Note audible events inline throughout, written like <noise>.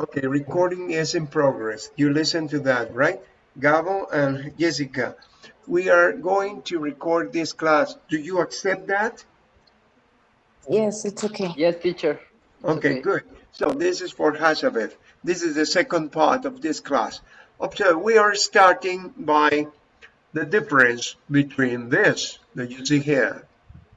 Okay, recording is in progress. You listen to that, right? Gabo and Jessica, we are going to record this class. Do you accept that? Yes, it's okay. Yes, teacher. It's Okay, good. So this is for Hazabeth. This is the second part of this class. Observe, we are starting by the difference between this that you see here,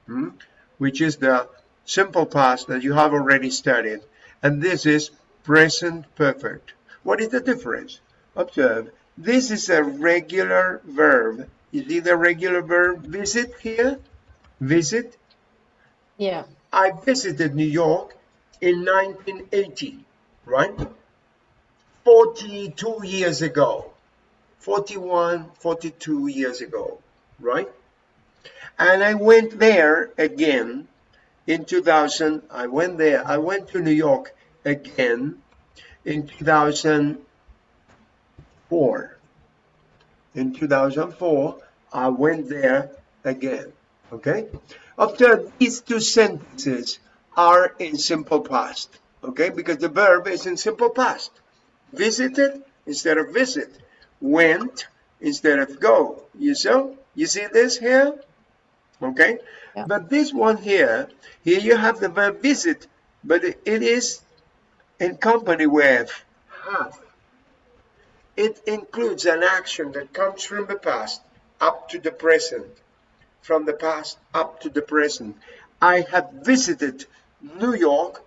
hmm, which is the simple past that you have already studied, and this is present perfect. What is the difference? Observe, this is a regular verb. Is it a regular verb visit here? Visit. Yeah. I visited New York in 1980, right? 42 years ago. 41, 42 years ago, right? And I went there again in 2000. I went there. I went to New York again in 2004. In 2004, I went there again. Okay? After these two sentences are in simple past. Okay? Because the verb is in simple past. Visited instead of visit. Went instead of go. You see? You see this here? Okay? Yeah. But this one here, here you have the verb visit, but it it is in company with have. It includes an action that comes from the past up to the present. From the past up to the present. I have visited New York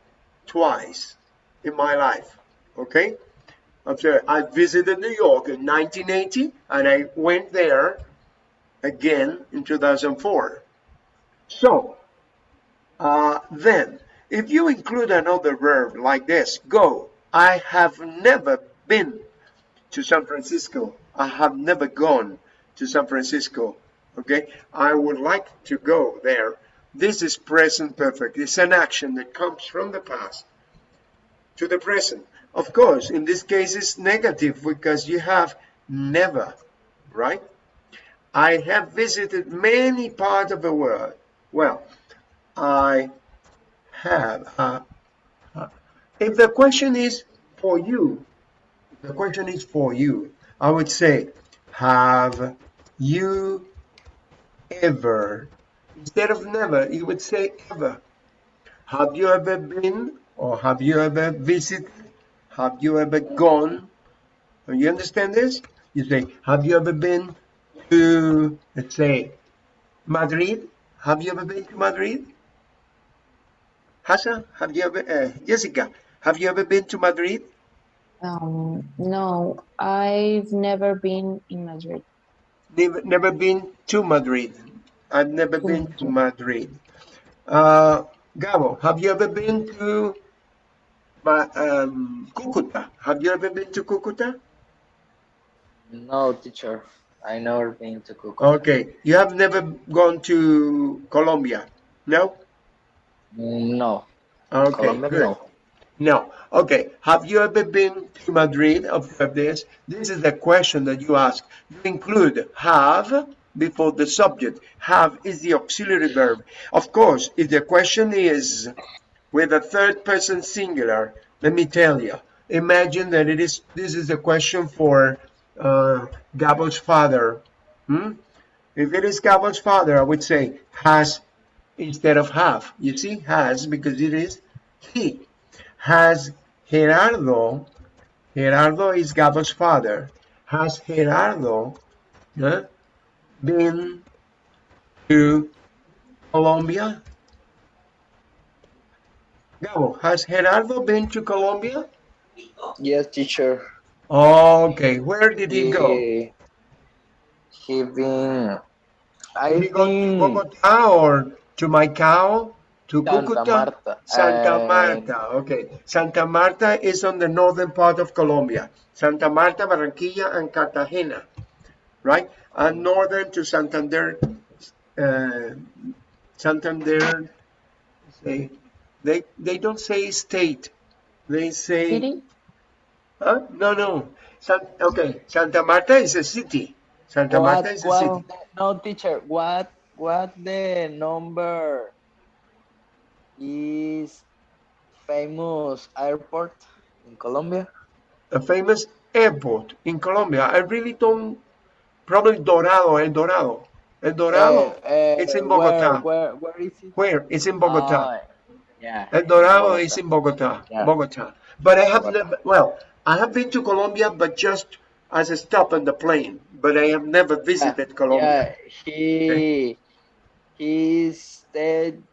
twice in my life. Okay? Observe, I visited New York in 1980 and I went there again in 2004. So, uh, then, if you include another verb like this, go, I have never been to San Francisco. I have never gone to San Francisco. Okay, I would like to go there. This is present perfect. It's an action that comes from the past to the present. Of course, in this case, it's negative because you have never, right? I have visited many parts of the world. Well, I have. Uh, uh, if the question is for you, the question is for you, I would say, have you ever, instead of never, you would say ever. Have you ever been or have you ever visited? Have you ever gone? You understand this? You say, have you ever been to, let's say, Madrid? Have you ever been to Madrid? Hassan, have you ever, uh, Jessica, have you ever been to Madrid? Um, no, I've never been in Madrid. Never, never been to Madrid. I've never been to Madrid. Uh, Gabo, have you ever been to Ma- um, Cucuta? Have you ever been to Cucuta? No, teacher. I never been to Cucuta. Okay, you have never gone to Colombia? No? No. Okay, Colombia, good. no. No. Okay. Have you ever been to Madrid? Of this. This is the question that you ask. You include have before the subject. Have is the auxiliary verb. Of course, if the question is with a third person singular, let me tell you. Imagine that it is. This is a question for uh, Gabo's father. Hmm? If it is Gabo's father, I would say has instead of have. You see, has because it is he. Has Gerardo, Gerardo is Gabo's father, has Gerardo uh, been to Colombia? Gabo, has Gerardo been to Colombia? Yes, teacher. Okay, where did he go? He, he been. I Did he go to Bogota or to Maicao? To Santa Cucuta? Marta. Santa Uh, Marta, okay. Santa Marta is on the northern part of Colombia. Santa Marta, Barranquilla, and Cartagena, right? And northern to Santander, uh, Santander, say, they, they don't say state, they say, City? huh? No, no. San, okay, Santa Marta is a city. Santa what, Marta is a what, city. no, teacher. What, what the number is famous airport in Colombia? A famous airport in Colombia. I really don't. Probably Dorado, El Dorado. El Dorado. Uh, uh, It's in Bogota. Where, where is it? Where? It's in Bogota. Ah, yeah. El Dorado Bogota. is in Bogota. Yeah. Bogota. But I have Bogota. never. Well, I have been to Colombia, but just as a stop on the plane. But I have never visited Colombia. Yeah, he he stayed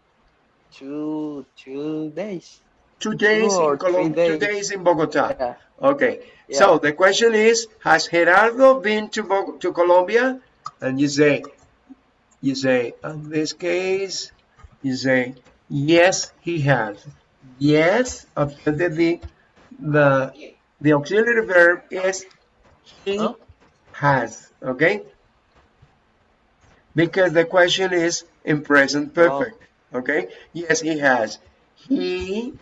two two days. Two days Two in Colombia. three Two days. days in Bogota. Yeah. Okay. Yeah. So the question is, has Gerardo been to Bo- to Colombia? And you say, you say, in this case, you say, yes, he has. Yes, observe the the the auxiliary verb is he Huh? has. Okay. Because the question is in present perfect. Okay. Yes, he has. He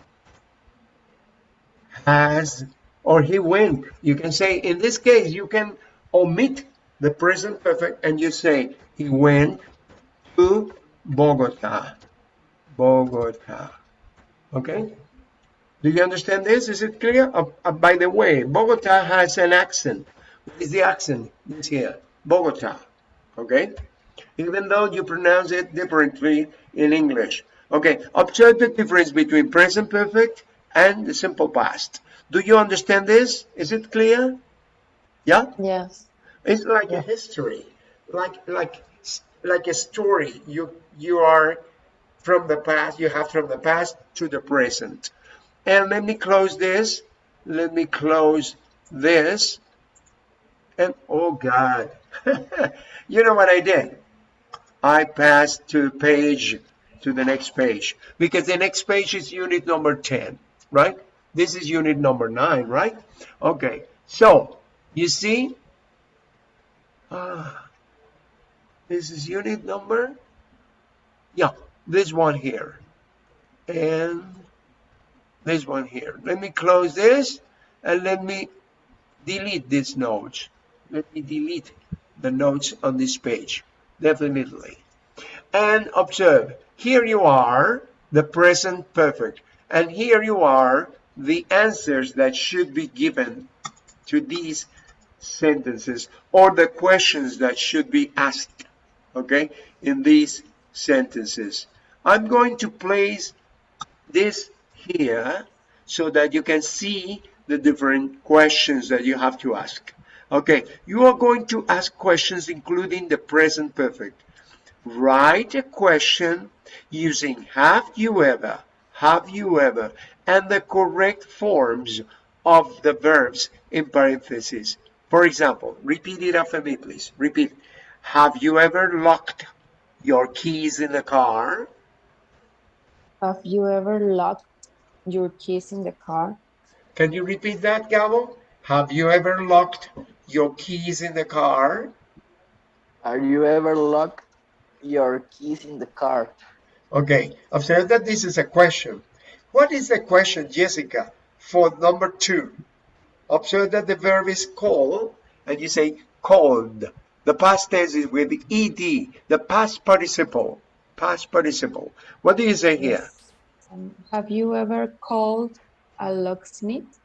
has or he went. You can say, in this case, you can omit the present perfect and you say, he went to Bogota. Bogota. Okay? Do you understand this? Is it clear? Uh, uh, by the way, Bogota has an accent. What is the accent? This here. Bogota. Okay? Even though you pronounce it differently in English. Okay, observe the difference between present perfect and the simple past. Do you understand this? Is it clear? Yeah? Yes. It's like a history, like like like a story. You you are from the past. You have from the past to the present. And let me close this. Let me close this. And oh God, <laughs> you know what I did? I pass to page to the next page because the next page is unit number 10, right? This is unit number 9, right? Okay, so you see, ah, this is unit number, yeah, this one here, and this one here. Let me close this and let me delete these notes. Let me delete the notes on this page, definitely. And observe, here you are, the present perfect, and here you are, the answers that should be given to these sentences or the questions that should be asked, okay, in these sentences. I'm going to place this here so that you can see the different questions that you have to ask. Okay, you are going to ask questions including the present perfect. Write a question using have you ever, have you ever, and the correct forms of the verbs in parentheses. For example, repeat it after me, please. Repeat. Have you ever locked your keys in the car? Have you ever locked your keys in the car? Can you repeat that, Gabo? Have you ever locked your keys in the car? Are you ever locked your keys in the car? Okay, observe that this is a question. What is the question, Jessica, for number two? Observe that the verb is call, and you say called. The past tense is with ed, the past participle. Past participle. What do you say here? Um, have you ever called a locksmith?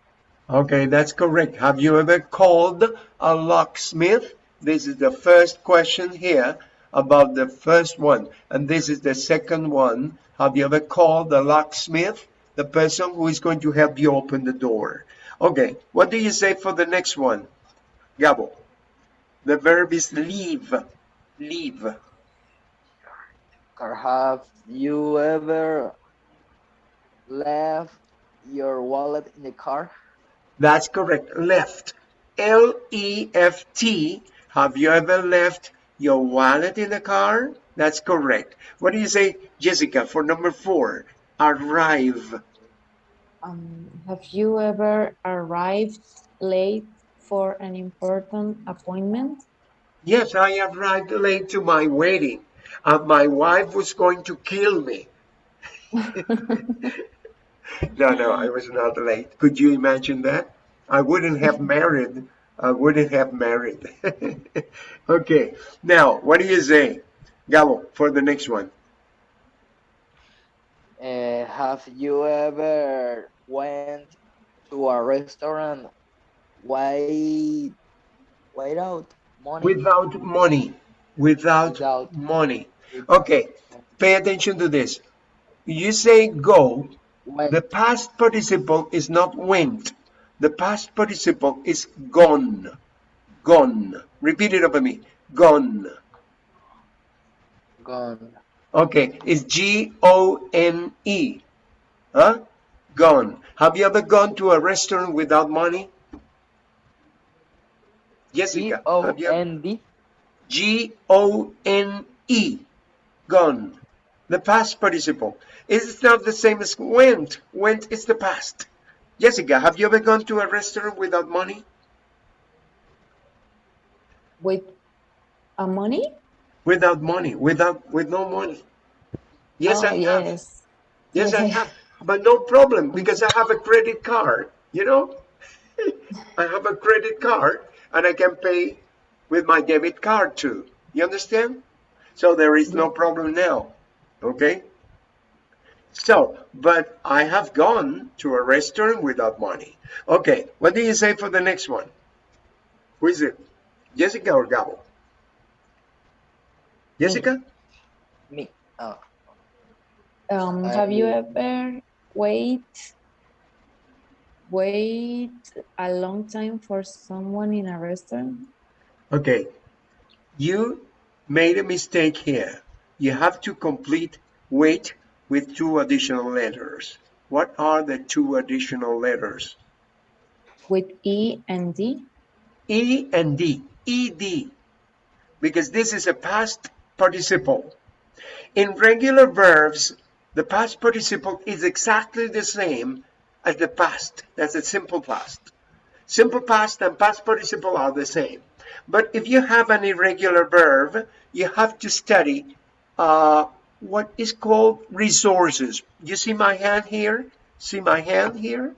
Okay, that's correct. Have you ever called a locksmith? This is the first question here about the first one. And this is the second one. Have you ever called a locksmith? The person who is going to help you open the door. Okay, what do you say for the next one? Gabo. The verb is leave. Leave. Or have you ever left your wallet in the car? That's correct. Left. L E F T. Have you ever left your wallet in the car? That's correct. What do you say, Jessica, for number four? Arrive. Um, have you ever arrived late for an important appointment? Yes, I arrived late to my wedding. And my wife was going to kill me. <laughs> <laughs> <laughs> No, no, I was not late. Could you imagine that? I wouldn't have married. I wouldn't have married. <laughs> okay, now, what do you say, Gabo, for the next one? Uh, have you ever went to a restaurant why without money Without money. Without, Without. money. Okay, pay attention to this. You say go, when the past participle is not went. The past participle is gone. Gone. Repeat it over me. Gone. gone Okay, it's G O N E. Huh? Gone. Have you ever gone to a restaurant without money? Jessica, O have you N D G O N E. Gone. The past participle. It's not the same as went. Went is the past. Jessica, have you ever gone to a restaurant without money? With a money? Without money. Without with no money. Yes, oh, I have. yes. Yes, Yes, I- have. But no problem because I have a credit card, you know? <laughs> I have a credit card and I can pay with my debit card too. You understand? So there is no problem now. Okay? So, but I have gone to a restaurant without money. Okay, what do you say for the next one? Who is it? Jessica or Gabo? Jessica? me oh Um, have you I- ever wait wait a long time for someone in a restaurant? Okay, you made a mistake here. You have to complete wait with two additional letters. What are the two additional letters? With E and D? E and D. ED. Because this is a past participle. In regular verbs, the past participle is exactly the same as the past. That's a simple past. Simple past and past participle are the same. But if you have an irregular verb, you have to study uh, what is called resources. You see my hand here? See my hand here?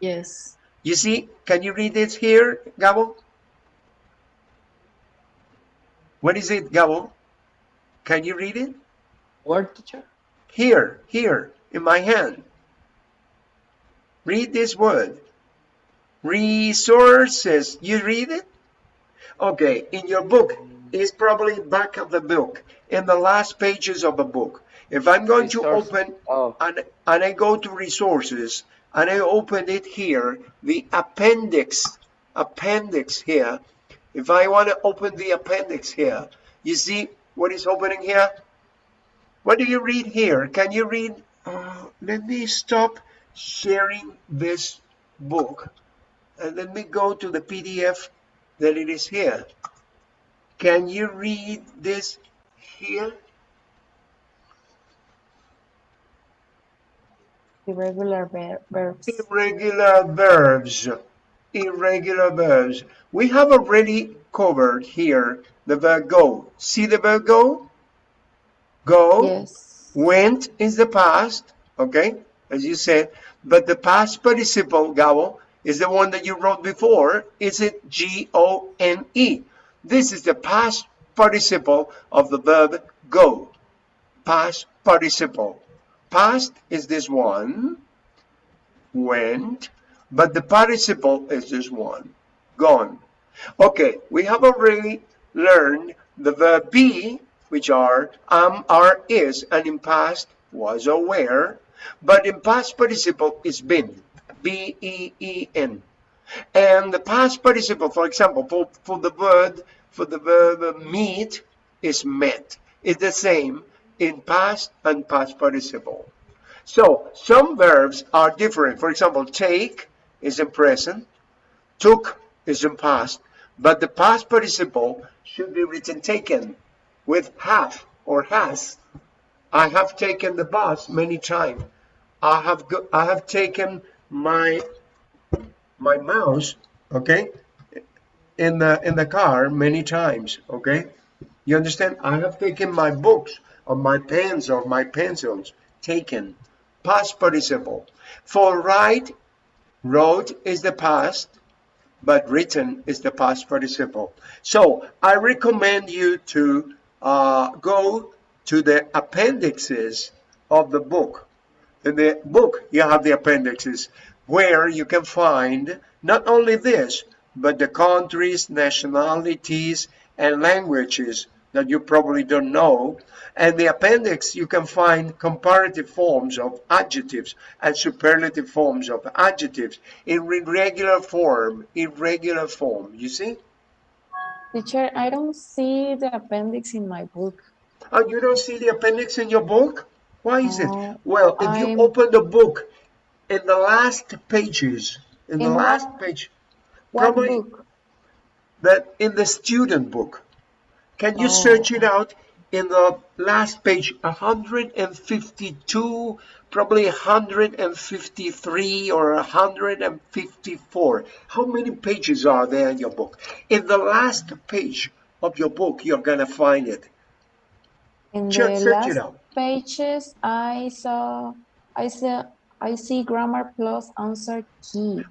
Yes. You see, can you read this here, Gabo? What is it, Gabo? Can you read it? word teacher Here, here, in my hand. Read this word. Resources. You read it? Okay, in your book, it's probably back of the book, in the last pages of the book. If I'm going to open oh and, and I go to resources and I open it here, the appendix, appendix here. If I want to open the appendix here, you see what is opening here? What do you read here? Can you read? Uh, let me stop sharing this book and let me go to the PDF that it is here. Can you read this here? Irregular ver- verbs. Irregular verbs. Irregular verbs. We have already covered here the verb go. See the verb go? Go. Yes. Went is the past, okay, as you said. But the past participle, Gabo, is the one that you wrote before. Is it G-O-N-E? This is the past participle of the verb go. Past participle. Past is this one, went, but the participle is this one, gone. Okay, we have already learned the verb be, which are am, are, is, and in past was or were, but in past participle is been, B-E-E-N. And the past participle, for example, for, for the word, for the verb meet is met. It's the same in past and past participle. So some verbs are different. For example, take is in present, took is in past, but the past participle should be written taken with have or has. I have taken the bus many times. I have I have taken my my mouse, okay, in the in the car many times, okay? You understand? I have taken my books or my pens or my pencils, taken. Past participle. For write, wrote is the past, but written is the past participle. So I recommend you to uh, go to the appendixes of the book. In the book, you have the appendixes. where you can find not only this, but the countries, nationalities, and languages that you probably don't know. And the appendix, you can find comparative forms of adjectives and superlative forms of adjectives in irregular form, irregular form, you see? Teacher, I don't see the appendix in my book. Oh, you don't see the appendix in your book? Why is it? Oh, well, if you I'm- open the book, in the last pages, in the last what- page, What Probably- book? that in the student book. Can you Oh. search it out in the last page, 152, probably 153 or 154? How many pages are there in your book? In the last page of your book, you're gonna find it. In Check- the last pages, I saw, I saw, I see grammar plus answer key.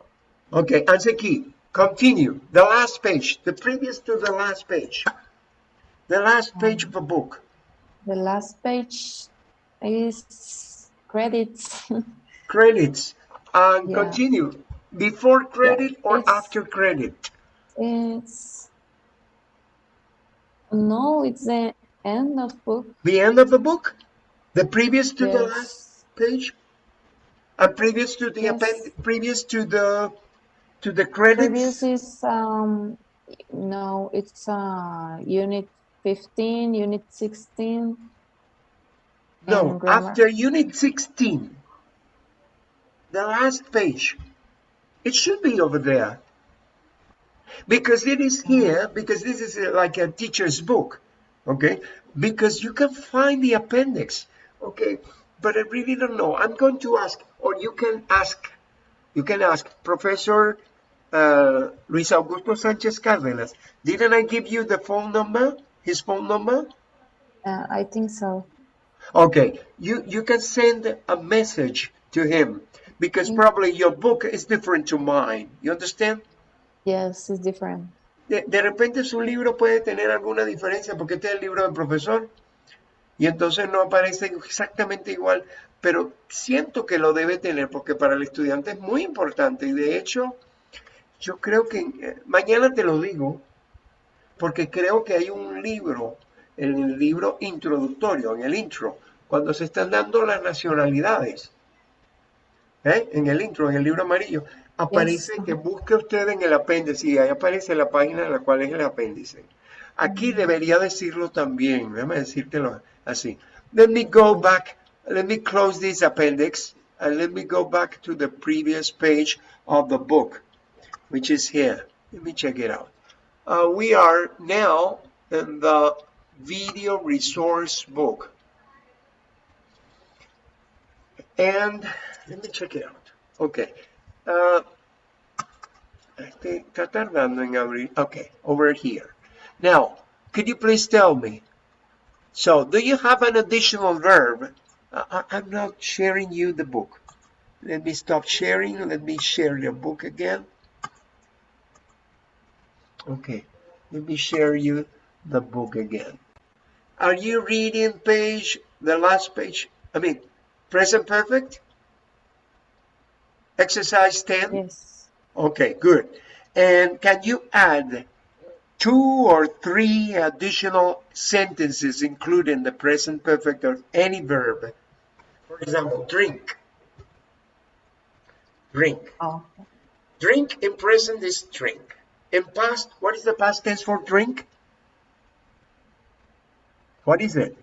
Okay, answer key. Continue. The last page, the previous to the last page. The last page of a book. The last page is credits. <laughs> Credits. And Yeah. continue. Before credit or after credit? it's no, it's the end of book. The end of the book? The previous to the last page? And previous to the Yes. append previous to the to the credits? Previous is um no, it's uh unit 15, unit 16. No, after unit 16. The last page. It should be over there. Because it is here, because this is uh, like a teacher's book, okay? Because you can find the appendix, okay? But I really don't know. I'm going to ask, or you can ask, you can ask Professor uh, Luis Augusto Sanchez Cárdenas. Didn't I give you the phone number, his phone number? Uh, I think so. Okay, you, you can send a message to him because probably your book is different to mine. You understand? Yes, it's different. De, de repente su libro puede tener alguna diferencia porque este es el libro del profesor y entonces no aparece exactamente igual, pero siento que lo debe tener porque para el estudiante es muy importante y de hecho yo creo que eh, mañana te lo digo porque creo que hay un libro, en el libro introductorio, en el intro, cuando se están dando las nacionalidades, ¿eh? en el intro, en el libro amarillo, aparece que busque usted en el apéndice y ahí aparece la página en la cual es el apéndice. Aquí debería decirlo también, déjame decírtelo así. Let me go back, let me close this appendix and let me go back to the previous page of the book, which is here. Let me check it out. Uh, we are now in the video resource book. And let me check it out. Okay. Uh, está tardando. Okay, over here. Now, could you please tell me? So, do you have an additional verb? I, I- I'm not sharing you the book. Let me stop sharing. Let me share the book again. Okay, let me share you the book again. Are you reading page, the last page? I mean, present perfect? Exercise 10? Yes. Okay, good. And can you add two or three additional sentences including the present perfect or any verb? For example, drink. Drink. Oh, Drink in present is drink. In past, what is the past tense for drink? What is it?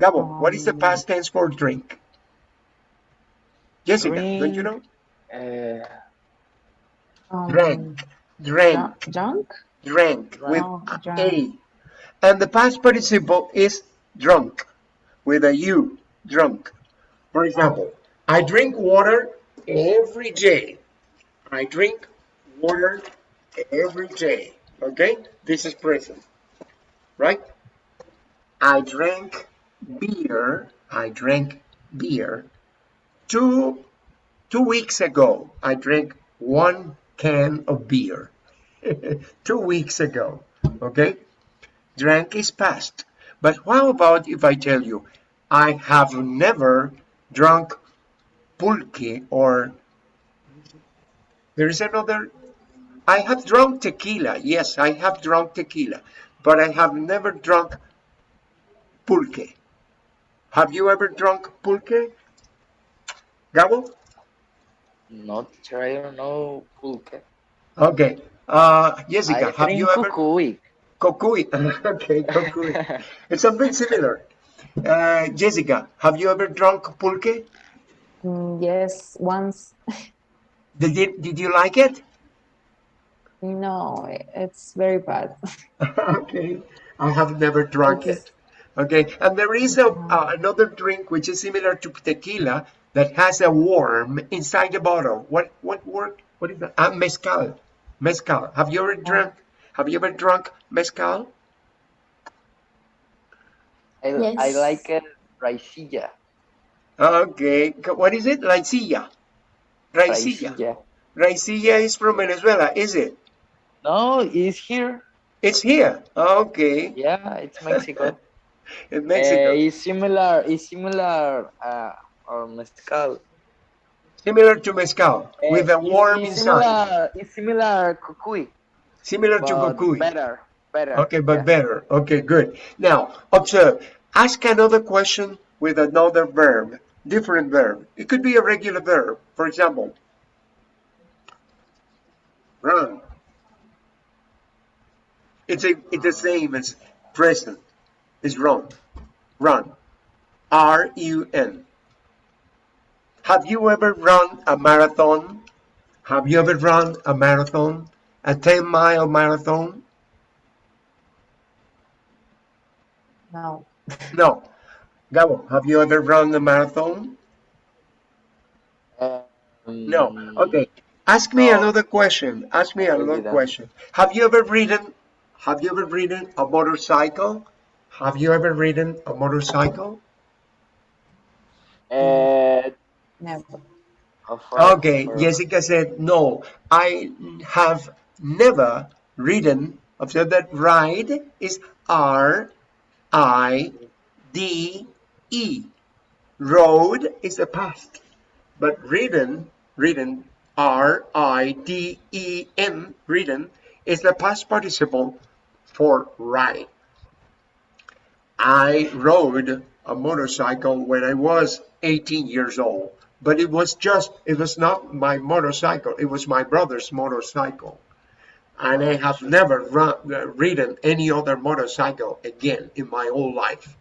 Gabo, what is the Um, past tense for drink? Jessica, don't you know? Uh, um, Drank. Drank. Drunk? drank with a. A. And the past participle is drunk with a U, drunk. For example, I drink water every day. I drink water every day. Okay? This is present. Right? I drank beer. I drank beer two two weeks ago. I drank one can of beer. <laughs> two weeks ago. Okay? Drank is past. But how about if I tell you, I have never drunk pulque or There is another. I have drunk tequila. Yes, I have drunk tequila, but I have never drunk pulque. Have you ever drunk pulque? Gabo? No, teacher, I don't know pulque. Okay. Uh, Jessica, I have you ever? cucuy. Cocuy. <laughs> okay, cocuy. it's something similar. Uh, Jessica, have you ever drunk pulque? Mm, yes, once. <laughs> Did you, did you like it? No, it's very bad. <laughs> okay. I have never drunk It is- it. Okay. And there is a, uh, another drink which is similar to tequila that has a worm inside the bottle. What what word? What is that? Ah, mezcal. Mezcal. Have you ever drunk? Have you ever drunk mezcal? I, I like it raicilla. Okay. What is it? Raicilla. Raicilla. Raicilla. Raicilla is from Venezuela, is it? No, it's here. It's here. Okay. Yeah, it's Mexico. <laughs> In Mexico. Eh, it's similar. It's similar. Uh, or mezcal. Similar to mezcal Eh, with a it's- worm it's inside. Similar, it's similar cucuy, Similar to but cocuy. better. Better. Okay, but yeah. better. Okay, good. Now, observe. Ask another question with another verb, different verb. It could be a regular verb. For example, run. It's a it's the same as present. It's run. Run. R U N. Have you ever run a marathon? Have you ever run a marathon? A 10 mile marathon? No. <laughs> No. Gabo, have you ever run a marathon? Um, No. Okay. Ask me No. another question. Ask me another question. Have you ever ridden have you ever ridden a motorcycle? Have you ever ridden a motorcycle? Uh, Never. how far- Okay, for- Jessica said no. I have never ridden. Observe that ride is R I D E. Rode is the past. But ridden, ridden, R I D E N, ridden, is the past participle for ride. I rode a motorcycle when I was 18 years old, but it was just, it was not my motorcycle, it was my brother's motorcycle. And I have never run, uh, ridden any other motorcycle again in my whole life.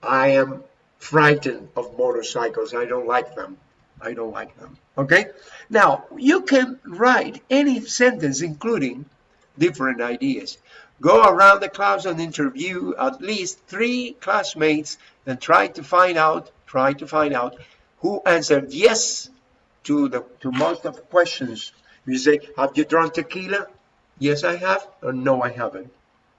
I am frightened of motorcycles. I don't like them. I don't like them. Okay? Now, you can write any sentence, including different ideas. Go around the class and interview at least three classmates and try to find out, try to find out who answered yes to the to most of the questions. You say, have you drunk tequila? Yes, I have. Or no, I haven't.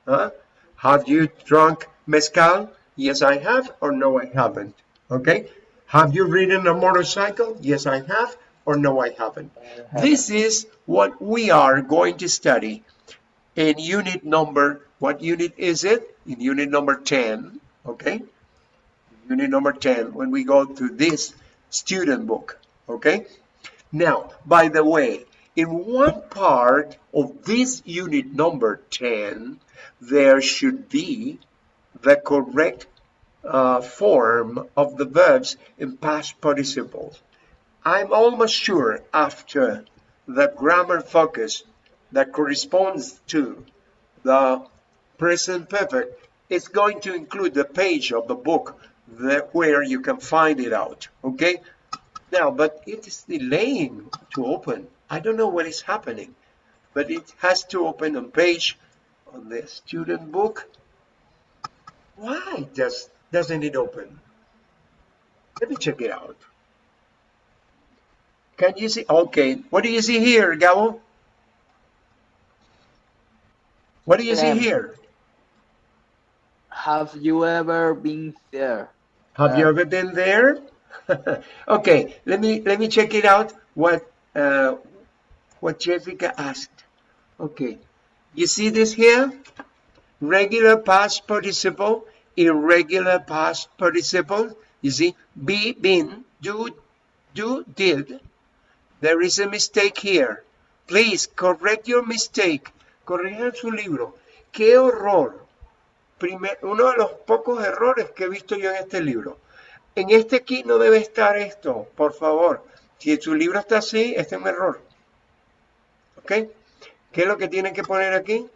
Huh? Have you drunk mezcal? Yes, I have. Or no, I haven't. Okay. Have you ridden a motorcycle? Yes, I have. Or no, I haven't. This is what we are going to study in unit number, what unit is it? In unit number 10, okay? Unit number 10, when we go to this student book, okay? Now, by the way, in one part of this unit number 10, there should be the correct uh, form of the verbs in past participles. I'm almost sure after the grammar focus that corresponds to the present perfect is going to include the page of the book that where you can find it out okay? Now but it is delaying to open. I don't know what is happening but it has to open on page on the student book. Why does doesn't it open? Let me check it out. Can you see? Okay. What do you see here Gabo? What do you see Um, here? Have you ever been there? Have you uh, ever been there? <laughs> okay, let me let me check it out. What uh, what Jessica asked. Okay, you see this here? Regular past participle, irregular past participle. You see, be, been, do, do, did. there is a mistake here. Please correct your mistake. Corrijan su libro. ¡Qué horror! Uno de los pocos errores que he visto yo en este libro. En este aquí no debe estar esto, por favor. Si su libro está así, este es un error. ¿Ok? ¿Qué es lo que tienen que poner aquí?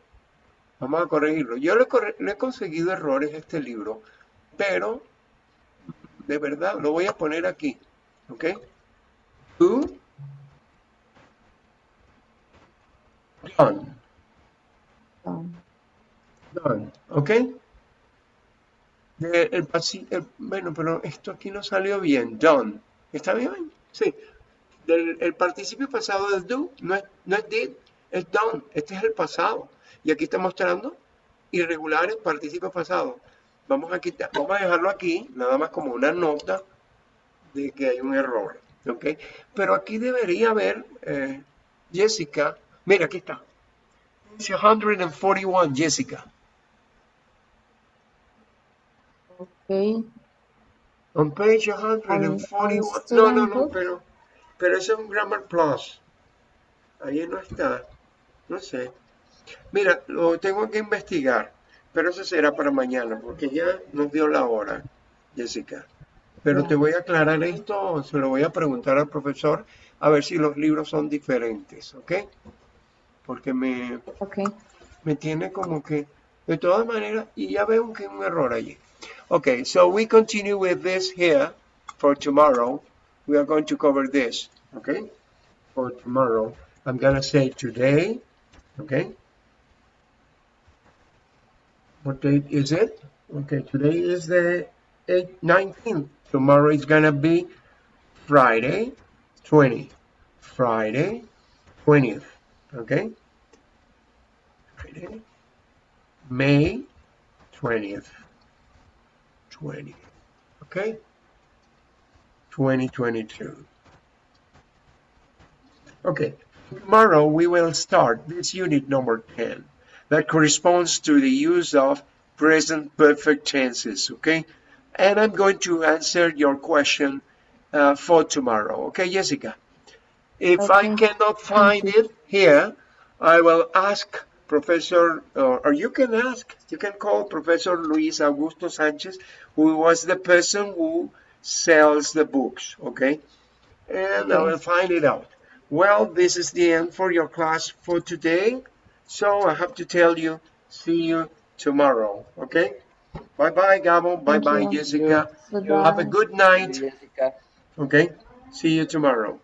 Vamos a corregirlo. Yo le, he conseguido errores a este libro, pero de verdad lo voy a poner aquí. ¿Ok? To John. John, ¿ok? De- el bueno, pero esto aquí no salió bien. Done. ¿Está bien? Sí. El participio pasado del do no es, no es did, es done. Este es el pasado. Y aquí está mostrando irregulares participio pasado. Vamos a quitar, vamos a dejarlo aquí, nada más como una nota de que hay un error. ¿Ok? Pero aquí debería haber, eh, Jessica, mira, aquí está. Dice 141, Jessica. Okay. On page 141. on No, no, no, pero, pero ese es un Grammar Plus. Ahí no está. No sé. Mira, lo tengo que investigar. Pero eso será para mañana, porque ya nos dio la hora, Jessica. Pero te voy a aclarar esto, se lo voy a preguntar al profesor, a ver si los libros son diferentes, ¿ok? Porque me, Okay. me tiene como que, de todas maneras, y ya veo que un error allí. Okay, so we continue with this here for tomorrow. We are going to cover this, okay? For tomorrow, I'm gonna say today, okay? What date is it? Okay, today is the 8th, 19th. Tomorrow is gonna be Friday, 20. Friday, 20th, okay? Friday, May 20th. 20. Okay? 2022. Okay, tomorrow we will start this unit number 10 that corresponds to the use of present perfect tenses, okay? And I'm going to answer your question uh, for tomorrow, okay, Jessica? If I cannot find it here, I will ask Professor, or, or you can ask, you can call Professor Luis Augusto Sanchez, who was the person who sells the books, okay? And I will find it out. Well, this is the end for your class for today. So I have to tell you, see you tomorrow, okay? Bye bye, Gabo. Bye bye, you. Jessica. Goodbye. Have a good night, Jessica. okay? See you tomorrow.